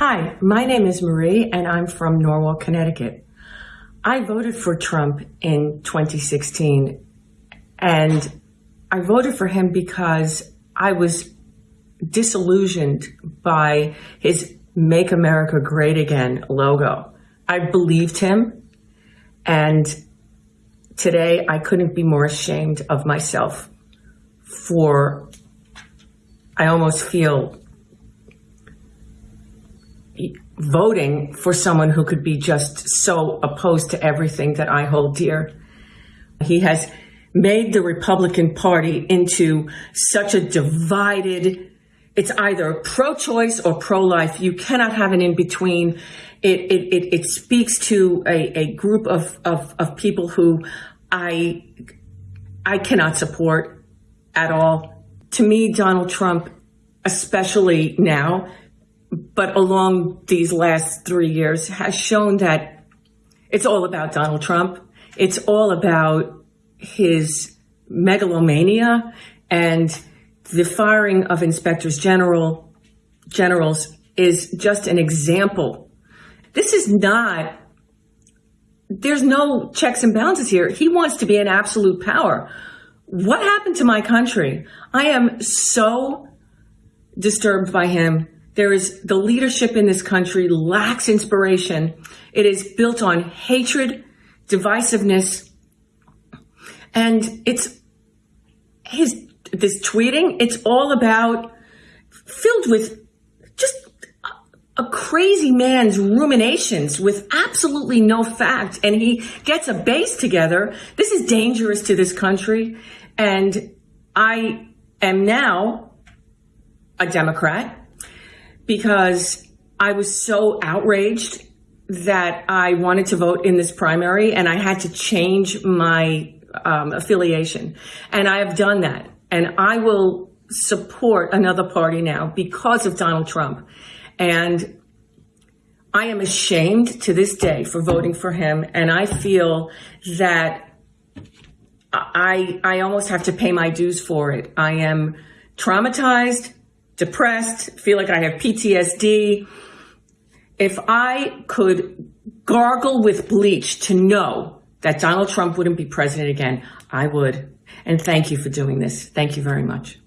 Hi, my name is Marie and I'm from Norwalk, Connecticut. I voted for Trump in 2016 and I voted for him because I was disillusioned by his Make America Great Again logo. I believed him and today I couldn't be more ashamed of myself for, I almost feel voting for someone who could be just so opposed to everything that I hold dear. He has made the Republican Party into such a divided, it's either pro-choice or pro-life. You cannot have an in-between. It, it, it, it, speaks to a, a group of, of, of people who I, I cannot support at all. To me, Donald Trump, especially now, but along these last three years has shown that it's all about Donald Trump. It's all about his megalomania and the firing of inspectors general generals is just an example. This is not, there's no checks and balances here. He wants to be an absolute power. What happened to my country? I am so disturbed by him there is the leadership in this country lacks inspiration. It is built on hatred, divisiveness, and it's his this tweeting. It's all about filled with just a, crazy man's ruminations with absolutely no fact, and he gets a base together. This is dangerous to this country, and I am now a Democrat because I was so outraged that I wanted to vote in this primary and I had to change my um, affiliation. And I have done that. And I will support another party now because of Donald Trump. And I am ashamed to this day for voting for him. And I feel that I, I almost have to pay my dues for it. I am traumatized depressed, feel like I have PTSD. If I could gargle with bleach to know that Donald Trump wouldn't be president again, I would. And thank you for doing this. Thank you very much.